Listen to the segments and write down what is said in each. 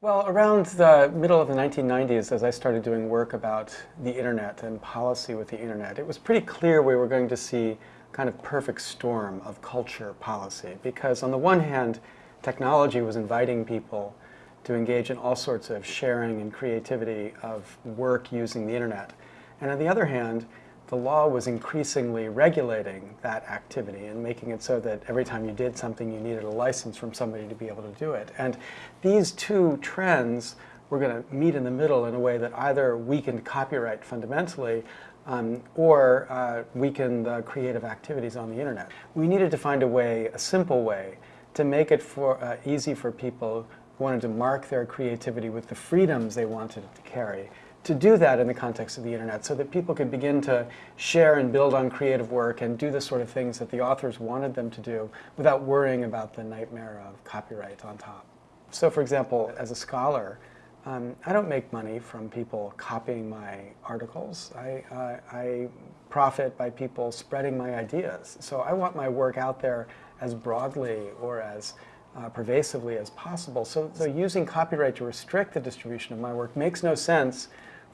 Well, around the middle of the 1990s, as I started doing work about the internet and policy with the internet, it was pretty clear we were going to see kind of perfect storm of culture policy. Because on the one hand, technology was inviting people to engage in all sorts of sharing and creativity of work using the internet. And on the other hand, the law was increasingly regulating that activity and making it so that every time you did something you needed a license from somebody to be able to do it. And these two trends were going to meet in the middle in a way that either weakened copyright fundamentally um, or uh, weakened the creative activities on the internet. We needed to find a way, a simple way, to make it for, uh, easy for people who wanted to mark their creativity with the freedoms they wanted to carry to do that in the context of the internet so that people could begin to share and build on creative work and do the sort of things that the authors wanted them to do without worrying about the nightmare of copyright on top. So for example, as a scholar, um, I don't make money from people copying my articles. I, uh, I profit by people spreading my ideas. So I want my work out there as broadly or as uh, pervasively as possible. So, so using copyright to restrict the distribution of my work makes no sense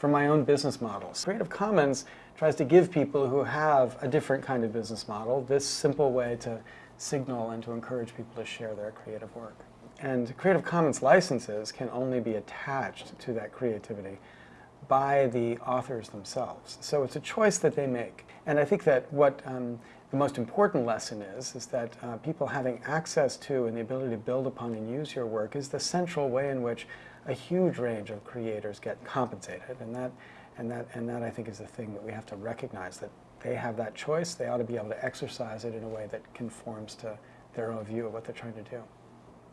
for my own business models. Creative Commons tries to give people who have a different kind of business model this simple way to signal and to encourage people to share their creative work. And Creative Commons licenses can only be attached to that creativity by the authors themselves. So it's a choice that they make. And I think that what um, the most important lesson is, is that uh, people having access to and the ability to build upon and use your work is the central way in which a huge range of creators get compensated. And that, and that, and that I think is the thing that we have to recognize, that they have that choice, they ought to be able to exercise it in a way that conforms to their own view of what they're trying to do.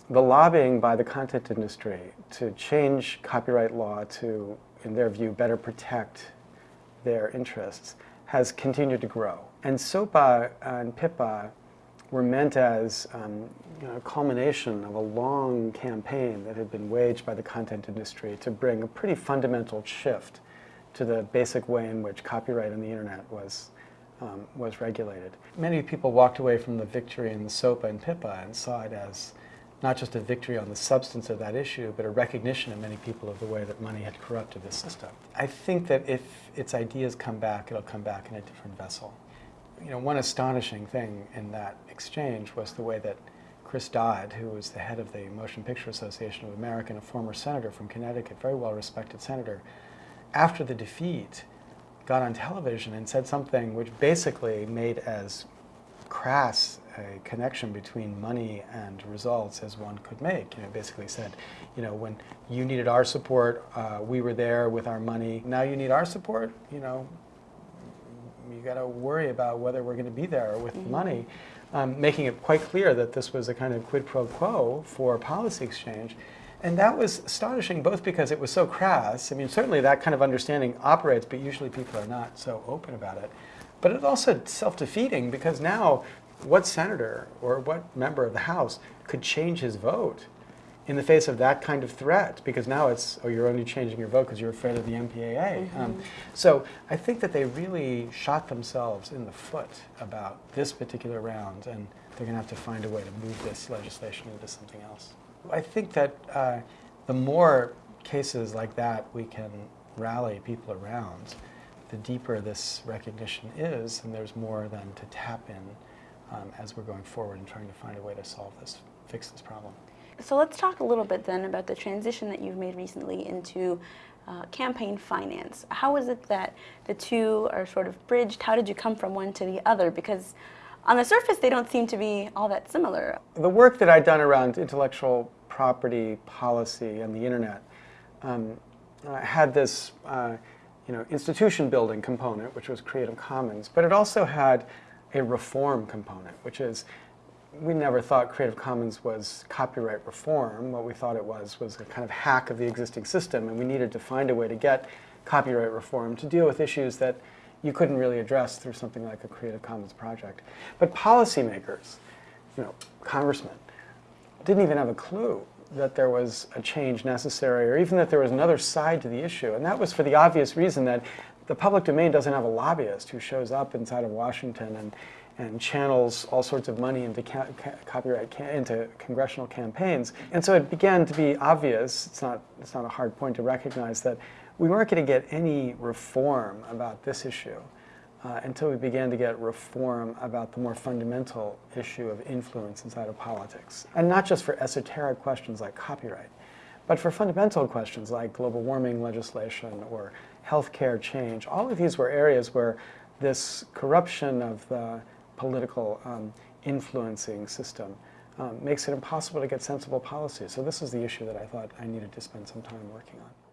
The lobbying by the content industry to change copyright law to, in their view, better protect their interests has continued to grow. And SOPA and PIPA were meant as um, you know, a culmination of a long campaign that had been waged by the content industry to bring a pretty fundamental shift to the basic way in which copyright on the internet was, um, was regulated. Many people walked away from the victory in the SOPA and PIPA and saw it as not just a victory on the substance of that issue, but a recognition of many people of the way that money had corrupted the system. I think that if its ideas come back, it'll come back in a different vessel you know, one astonishing thing in that exchange was the way that Chris Dodd, who was the head of the Motion Picture Association of America and a former senator from Connecticut, very well-respected senator, after the defeat, got on television and said something which basically made as crass a connection between money and results as one could make. You know, basically said, you know, when you needed our support, uh, we were there with our money. Now you need our support, you know, you got to worry about whether we're going to be there with mm -hmm. money, um, making it quite clear that this was a kind of quid pro quo for policy exchange. And that was astonishing, both because it was so crass. I mean, certainly that kind of understanding operates, but usually people are not so open about it. But it's also self-defeating because now what senator or what member of the House could change his vote in the face of that kind of threat, because now it's, oh, you're only changing your vote because you're afraid of the MPAA. Mm -hmm. um, so I think that they really shot themselves in the foot about this particular round, and they're going to have to find a way to move this legislation into something else. I think that uh, the more cases like that we can rally people around, the deeper this recognition is, and there's more than to tap in um, as we're going forward and trying to find a way to solve this, fix this problem. So let's talk a little bit then about the transition that you've made recently into uh, campaign finance. How is it that the two are sort of bridged? How did you come from one to the other? Because on the surface, they don't seem to be all that similar. The work that I'd done around intellectual property policy and the internet um, uh, had this uh, you know, institution building component, which was Creative Commons, but it also had a reform component, which is we never thought Creative Commons was copyright reform. What we thought it was was a kind of hack of the existing system, and we needed to find a way to get copyright reform to deal with issues that you couldn't really address through something like a Creative Commons project. But policymakers, you know, congressmen, didn't even have a clue that there was a change necessary or even that there was another side to the issue. And that was for the obvious reason that the public domain doesn't have a lobbyist who shows up inside of Washington and, and channels all sorts of money into copyright into congressional campaigns. And so it began to be obvious, it's not, it's not a hard point to recognize that we weren't going to get any reform about this issue uh, until we began to get reform about the more fundamental issue of influence inside of politics. And not just for esoteric questions like copyright, but for fundamental questions like global warming legislation or healthcare change. All of these were areas where this corruption of the political um, influencing system um, makes it impossible to get sensible policy. So this is the issue that I thought I needed to spend some time working on.